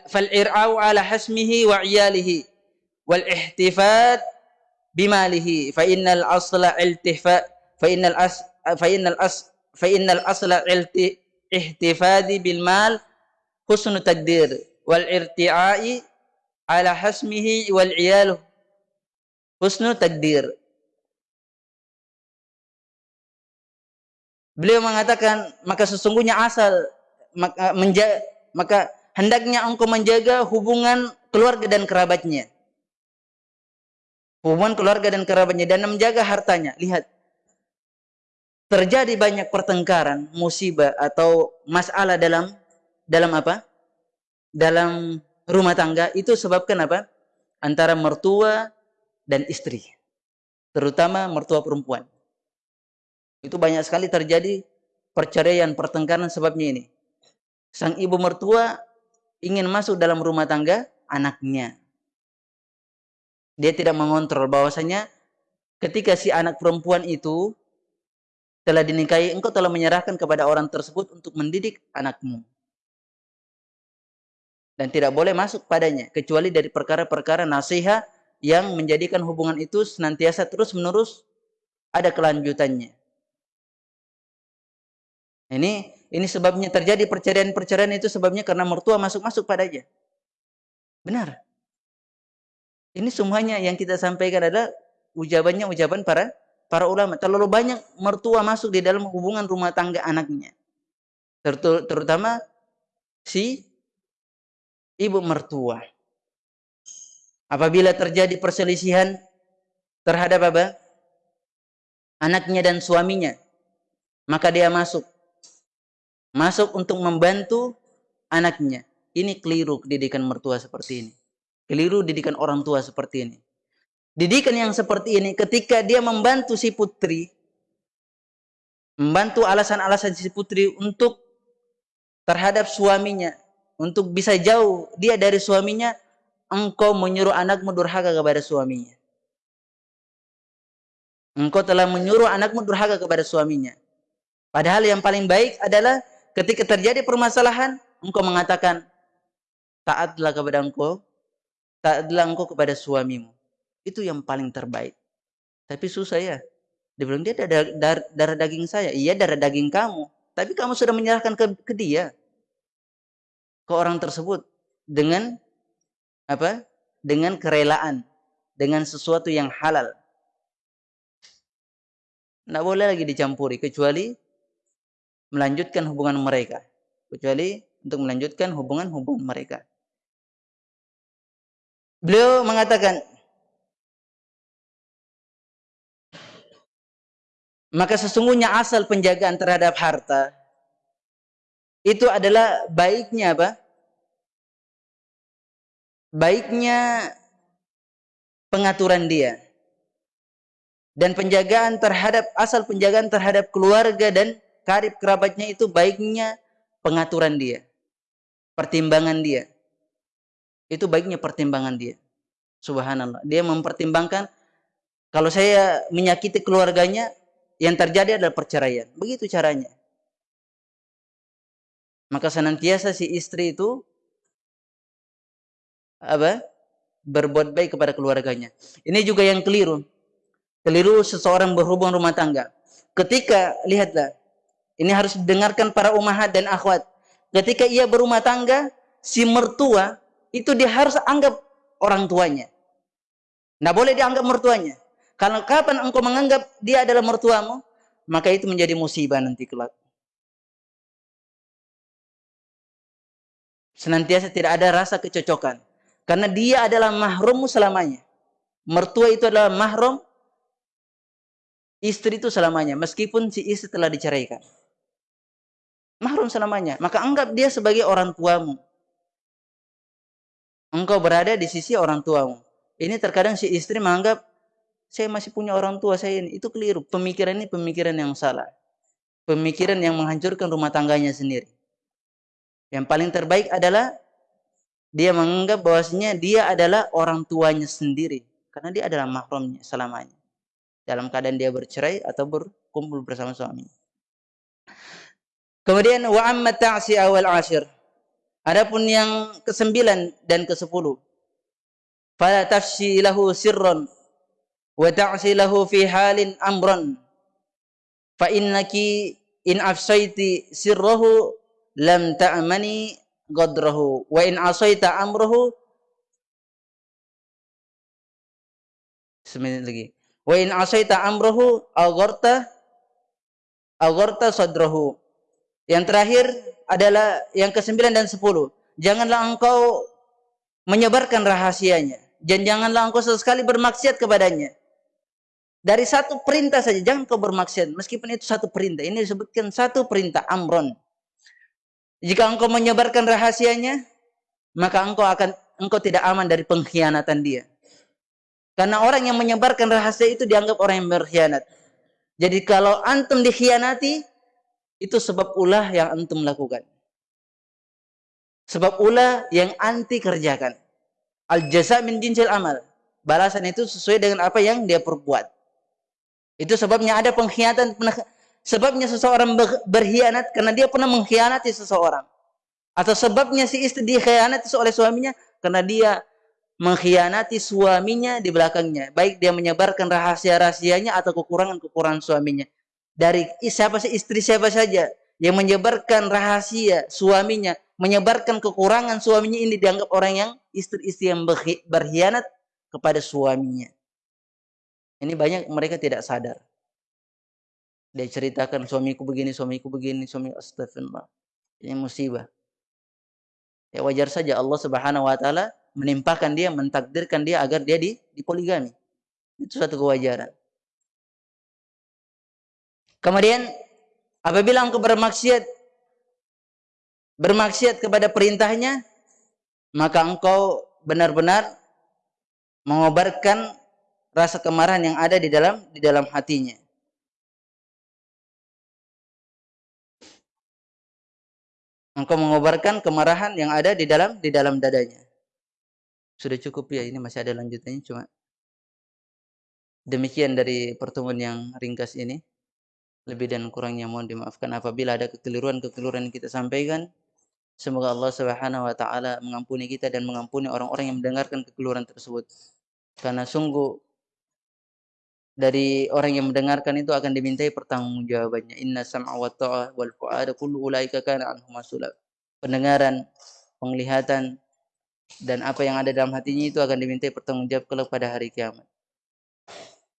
fal ir'au ala hasmihi wa iyalihi wal ihtifat bimalihi fa innal asla iltifa fa innal as fa innal as fa innal asla ilti ihtifadi bil mal husnu takdir wal irti'ai ala hasmihi wal iyalu husnu takdir Beliau mengatakan maka sesungguhnya asal maka, menja, maka hendaknya engkau menjaga hubungan keluarga dan kerabatnya. Hubungan keluarga dan kerabatnya dan menjaga hartanya. Lihat. Terjadi banyak pertengkaran, musibah atau masalah dalam dalam apa? Dalam rumah tangga itu sebabkan apa? Antara mertua dan istri. Terutama mertua perempuan. Itu banyak sekali terjadi perceraian, pertengkaran sebabnya ini. Sang ibu mertua ingin masuk dalam rumah tangga anaknya. Dia tidak mengontrol bahwasanya ketika si anak perempuan itu telah dinikahi, engkau telah menyerahkan kepada orang tersebut untuk mendidik anakmu. Dan tidak boleh masuk padanya, kecuali dari perkara-perkara nasihat yang menjadikan hubungan itu senantiasa terus-menerus ada kelanjutannya. Ini ini sebabnya terjadi perceraian-perceraian itu sebabnya karena mertua masuk-masuk padanya. Benar. Ini semuanya yang kita sampaikan adalah ujabannya ujaban para para ulama. Terlalu banyak mertua masuk di dalam hubungan rumah tangga anaknya. Terutama si ibu mertua. Apabila terjadi perselisihan terhadap apa? Anaknya dan suaminya, maka dia masuk masuk untuk membantu anaknya. Ini keliru didikan mertua seperti ini. Keliru didikan orang tua seperti ini. Didikan yang seperti ini ketika dia membantu si putri, membantu alasan-alasan si putri untuk terhadap suaminya, untuk bisa jauh dia dari suaminya, engkau menyuruh anakmu durhaka kepada suaminya. Engkau telah menyuruh anakmu durhaka kepada suaminya. Padahal yang paling baik adalah ketika terjadi permasalahan, engkau mengatakan, taatlah kepada engkau, taatlah engkau kepada suamimu. Itu yang paling terbaik. Tapi susah ya. Dia bilang, dia darah, darah daging saya. Iya, darah daging kamu. Tapi kamu sudah menyerahkan ke, ke dia. Ke orang tersebut. Dengan apa? Dengan kerelaan. Dengan sesuatu yang halal. Tidak boleh lagi dicampuri. Kecuali melanjutkan hubungan mereka kecuali untuk melanjutkan hubungan-hubungan mereka. Beliau mengatakan maka sesungguhnya asal penjagaan terhadap harta itu adalah baiknya apa? Baiknya pengaturan dia dan penjagaan terhadap asal penjagaan terhadap keluarga dan karib kerabatnya itu baiknya pengaturan dia. Pertimbangan dia. Itu baiknya pertimbangan dia. Subhanallah. Dia mempertimbangkan kalau saya menyakiti keluarganya, yang terjadi adalah perceraian. Begitu caranya. Maka senantiasa si istri itu apa? berbuat baik kepada keluarganya. Ini juga yang keliru. Keliru seseorang berhubung rumah tangga. Ketika lihatlah ini harus didengarkan para umahat dan akhwat. Ketika ia berumah tangga, si mertua itu dia harus anggap orang tuanya. Nah boleh dianggap mertuanya. Kalau kapan engkau menganggap dia adalah mertuamu, maka itu menjadi musibah nanti kelak. Senantiasa tidak ada rasa kecocokan. Karena dia adalah mahrummu selamanya. Mertua itu adalah mahrum istri itu selamanya. Meskipun si istri telah diceraikan mahrum selamanya. Maka anggap dia sebagai orang tuamu. Engkau berada di sisi orang tuamu. Ini terkadang si istri menganggap saya masih punya orang tua saya ini. Itu keliru. Pemikiran ini pemikiran yang salah. Pemikiran yang menghancurkan rumah tangganya sendiri. Yang paling terbaik adalah dia menganggap bahwasanya dia adalah orang tuanya sendiri. Karena dia adalah mahrumnya selamanya. Dalam keadaan dia bercerai atau berkumpul bersama suaminya. Kemudian wa amma ta'si awal ashir. Adapun yang kesembilan dan kesepuluh. Fala tafsi lahu sirran wa ta'si lahu fi halin amran. Fa innaki in afsaiti sirrahu lam ta'mani qadrahu. Wa in asaita amruhu semenit lagi. Wa in asaita amruhu agharta agharta sadrahu. Yang terakhir adalah yang ke-9 dan 10 janganlah engkau menyebarkan rahasianya. Dan janganlah engkau sesekali bermaksiat kepadanya dari satu perintah saja jangan kau bermaksiat meskipun itu satu perintah ini disebutkan satu perintah amron jika engkau menyebarkan rahasianya, maka engkau akan engkau tidak aman dari pengkhianatan dia. Karena orang yang menyebarkan rahasia itu dianggap orang yang berkhianat. Jadi kalau antum dikhianati, itu sebab ulah yang antum lakukan. Sebab ulah yang anti kerjakan. Al jasa min jinsil amal. Balasan itu sesuai dengan apa yang dia perbuat. Itu sebabnya ada pengkhianatan Sebabnya seseorang berkhianat karena dia pernah mengkhianati seseorang. Atau sebabnya si istri dikhianati oleh suaminya karena dia mengkhianati suaminya di belakangnya. Baik dia menyebarkan rahasia-rahasianya atau kekurangan-kekurangan suaminya. Dari siapa sih istri siapa saja yang menyebarkan rahasia suaminya, menyebarkan kekurangan suaminya ini dianggap orang yang istri-istri yang berkhianat kepada suaminya. Ini banyak mereka tidak sadar. Dia ceritakan suamiku begini, suamiku begini, suami astagfirullah. Ini musibah. Ya wajar saja Allah Subhanahu wa taala menimpakan dia, mentakdirkan dia agar dia di, dipoligami. Itu satu kewajaran. Kemudian apabila engkau bermaksiat bermaksiat kepada perintahnya, maka engkau benar-benar mengobarkan rasa kemarahan yang ada di dalam di dalam hatinya. engkau mengobarkan kemarahan yang ada di dalam di dalam dadanya. Sudah cukup ya, ini masih ada lanjutannya cuma demikian dari pertemuan yang ringkas ini. Lebih dan kurangnya mohon dimaafkan apabila ada kekeliruan-kekeliruan kita sampaikan. Semoga Allah Subhanahu wa taala mengampuni kita dan mengampuni orang-orang yang mendengarkan kekeliruan tersebut. Karena sungguh dari orang yang mendengarkan itu akan dimintai pertanggungjawabannya. Inna sam'a wa ta'a wal fu'ada kullu ulaika kana anhu masula. Pendengaran, penglihatan dan apa yang ada dalam hatinya itu akan dimintai pertanggungjawab kelak pada hari kiamat.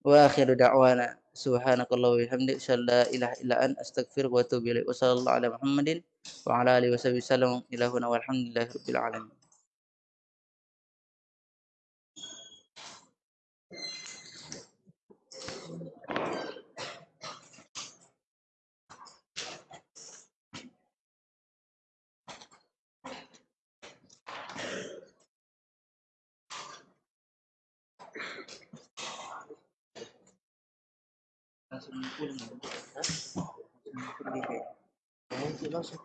Wa akhiru da'wana subhanakallah wa bihamdik la ilaha illa an astaghfiruka wa atubu ilaik. Wa sallallahu ala Muhammadin wa ala alihi wa sahbihi sallam ilahuna walhamdulillahi rabbil alamin. Langsung